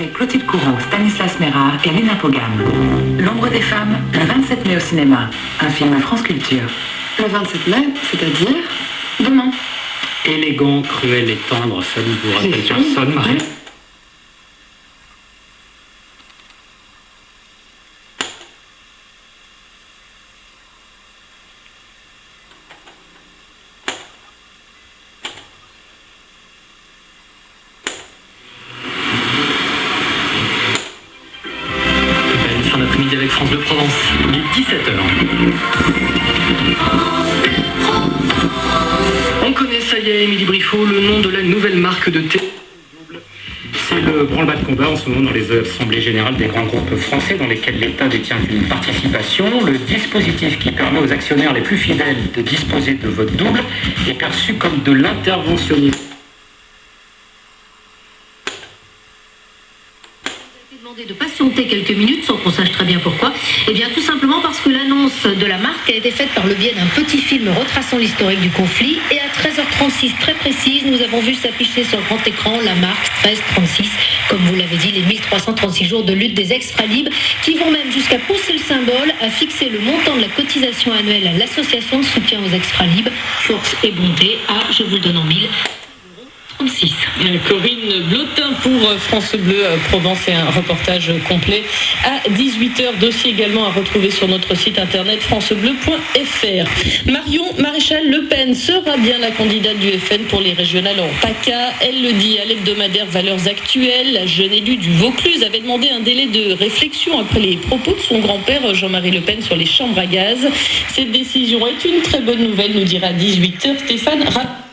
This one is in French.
Avec Clotilde Courreau, Stanislas Mérard et Lina Pogam. L'ombre des femmes, le 27 mai au cinéma. Un film France Culture. Le 27 mai, c'est-à-dire demain. Élégant, cruel et tendre, ça ne vous rappelle personne, Marie Belle fin d'après-midi avec France de Provence. Il est 17h. On connaît, ça y est, Émilie Briffaut, le nom de la nouvelle marque de thé. C'est le branle-bas de combat en ce moment dans les assemblées générales des grands groupes français dans lesquels l'État détient une participation. Le dispositif qui permet aux actionnaires les plus fidèles de disposer de vote double est perçu comme de l'interventionnisme. Demandé de patienter quelques minutes sans qu'on sache très bien pourquoi. Eh bien, tout simplement parce que l'annonce de la marque a été faite par le biais d'un petit film retraçant l'historique du conflit. Et à 13h36, très précise, nous avons vu s'afficher sur le grand écran la marque 1336, comme vous l'avez dit, les 1336 jours de lutte des extra-libres, qui vont même jusqu'à pousser le symbole à fixer le montant de la cotisation annuelle à l'association de soutien aux extra-libres, Force et Bonté, à, je vous le donne en mille, 36. Corinne Blotin pour France Bleu euh, Provence et un reportage complet à 18h. Dossier également à retrouver sur notre site internet francebleu.fr. Marion Maréchal Le Pen sera bien la candidate du FN pour les régionales en PACA. Elle le dit à l'hebdomadaire Valeurs Actuelles. La jeune élue du Vaucluse avait demandé un délai de réflexion après les propos de son grand-père Jean-Marie Le Pen sur les chambres à gaz. Cette décision est une très bonne nouvelle, nous dira à 18h Stéphane Rapp.